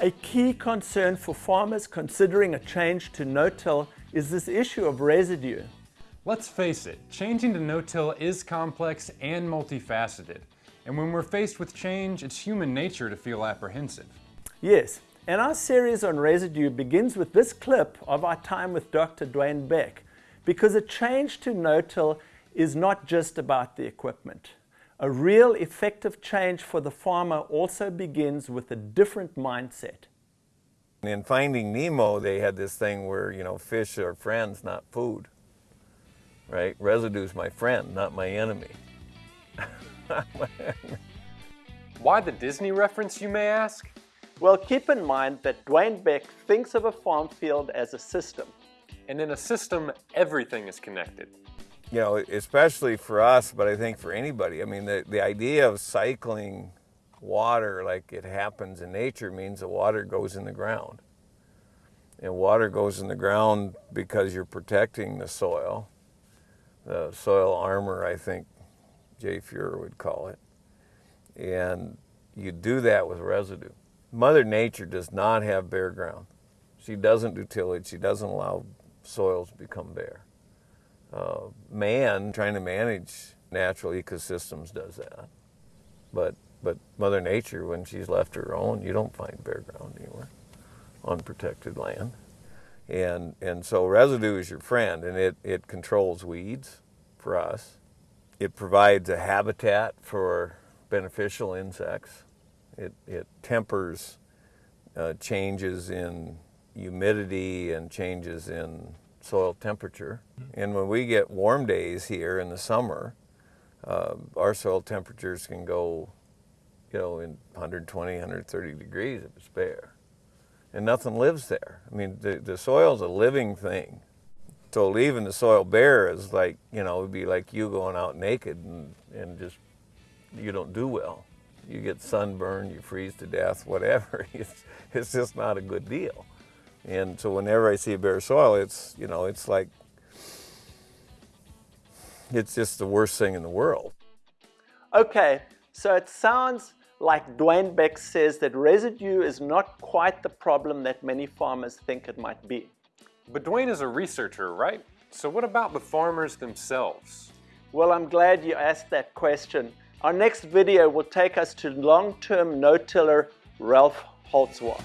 A key concern for farmers considering a change to no-till is this issue of residue. Let's face it, changing to no-till is complex and multifaceted. And when we're faced with change, it's human nature to feel apprehensive. Yes, and our series on residue begins with this clip of our time with Dr. Dwayne Beck, because a change to no-till is not just about the equipment. A real effective change for the farmer also begins with a different mindset. In Finding Nemo, they had this thing where, you know, fish are friends, not food. Right? Residue's my friend, not my enemy. Why the Disney reference, you may ask? Well, keep in mind that Dwayne Beck thinks of a farm field as a system. And in a system, everything is connected. You know, especially for us, but I think for anybody. I mean, the, the idea of cycling water like it happens in nature means the water goes in the ground. And water goes in the ground because you're protecting the soil. The soil armor, I think Jay Fuhrer would call it. And you do that with residue. Mother Nature does not have bare ground. She doesn't do tillage. She doesn't allow soils to become bare. Uh, man, trying to manage natural ecosystems, does that. But but Mother Nature, when she's left her own, you don't find bare ground anywhere, unprotected land. And, and so residue is your friend, and it, it controls weeds for us. It provides a habitat for beneficial insects. It, it tempers uh, changes in humidity and changes in soil temperature. And when we get warm days here in the summer, uh, our soil temperatures can go you know, in 120, 130 degrees if it's bare. And nothing lives there. I mean, the, the soil's a living thing. So leaving the soil bare is like, you know, it would be like you going out naked and, and just, you don't do well. You get sunburned, you freeze to death, whatever. It's, it's just not a good deal. And so whenever I see a bare soil, it's, you know, it's like, it's just the worst thing in the world. Okay, so it sounds like Dwayne Beck says that residue is not quite the problem that many farmers think it might be. But Dwayne is a researcher, right? So what about the farmers themselves? Well, I'm glad you asked that question. Our next video will take us to long-term no-tiller Ralph Holzwarth.